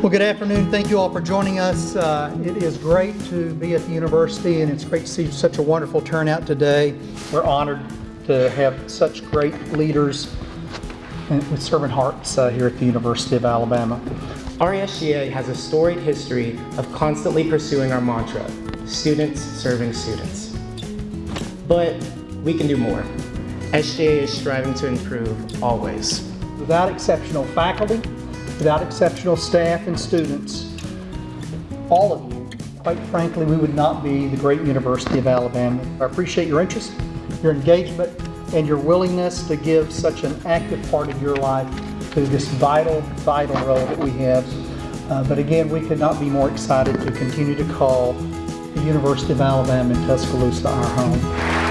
Well, good afternoon. Thank you all for joining us. Uh, It is great to be at the university, and it's great to see such a wonderful turnout today. We're honored to have such great leaders and with servant hearts uh, here at the University of Alabama. RESGA has a storied history of constantly pursuing our mantra, students serving students. But we can do more. SGA is striving to improve always. Without exceptional faculty, without exceptional staff and students, all of you, quite frankly, we would not be the great University of Alabama. I appreciate your interest, your engagement, and your willingness to give such an active part of your life to this vital, vital role that we have. Uh, but again, we could not be more excited to continue to call the University of Alabama in Tuscaloosa our home.